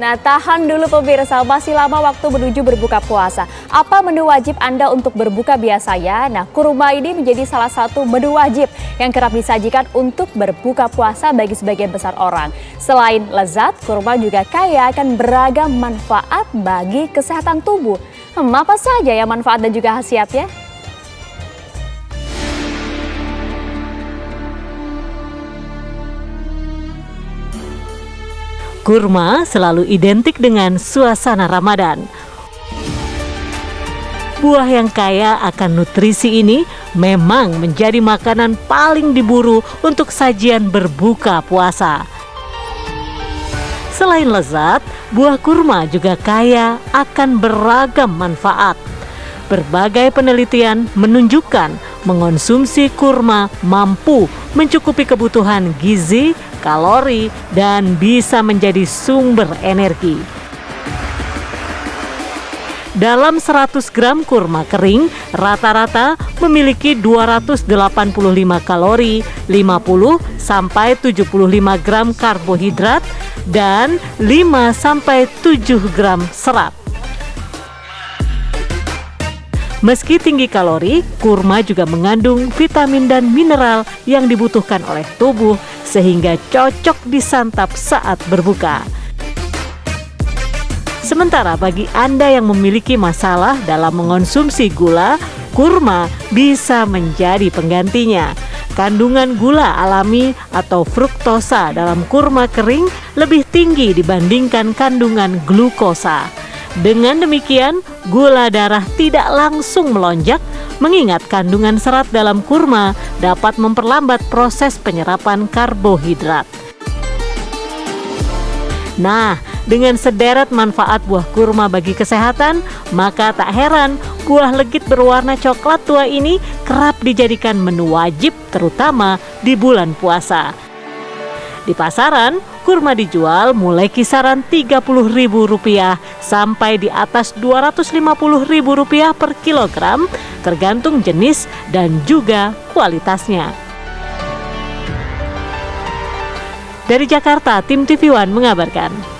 Nah, tahan dulu pemirsa, masih lama waktu menuju berbuka puasa. Apa menu wajib Anda untuk berbuka biasanya? Nah, kurma ini menjadi salah satu menu wajib yang kerap disajikan untuk berbuka puasa bagi sebagian besar orang. Selain lezat, kurma juga kaya akan beragam manfaat bagi kesehatan tubuh. Hmm, apa saja ya manfaat dan juga khasiatnya? Kurma selalu identik dengan suasana Ramadan. Buah yang kaya akan nutrisi ini memang menjadi makanan paling diburu untuk sajian berbuka puasa. Selain lezat, buah kurma juga kaya akan beragam manfaat. Berbagai penelitian menunjukkan mengonsumsi kurma mampu mencukupi kebutuhan gizi, kalori, dan bisa menjadi sumber energi. Dalam 100 gram kurma kering, rata-rata memiliki 285 kalori, 50 sampai 75 gram karbohidrat, dan 5 sampai 7 gram serat. Meski tinggi kalori, kurma juga mengandung vitamin dan mineral yang dibutuhkan oleh tubuh sehingga cocok disantap saat berbuka. Sementara bagi Anda yang memiliki masalah dalam mengonsumsi gula, kurma bisa menjadi penggantinya. Kandungan gula alami atau fruktosa dalam kurma kering lebih tinggi dibandingkan kandungan glukosa. Dengan demikian, gula darah tidak langsung melonjak mengingat kandungan serat dalam kurma dapat memperlambat proses penyerapan karbohidrat. Nah, dengan sederet manfaat buah kurma bagi kesehatan, maka tak heran buah legit berwarna coklat tua ini kerap dijadikan menu wajib terutama di bulan puasa. Di pasaran, kurma dijual mulai kisaran Rp30.000 sampai di atas Rp250.000 per kilogram tergantung jenis dan juga kualitasnya. Dari Jakarta, tim TV One mengabarkan.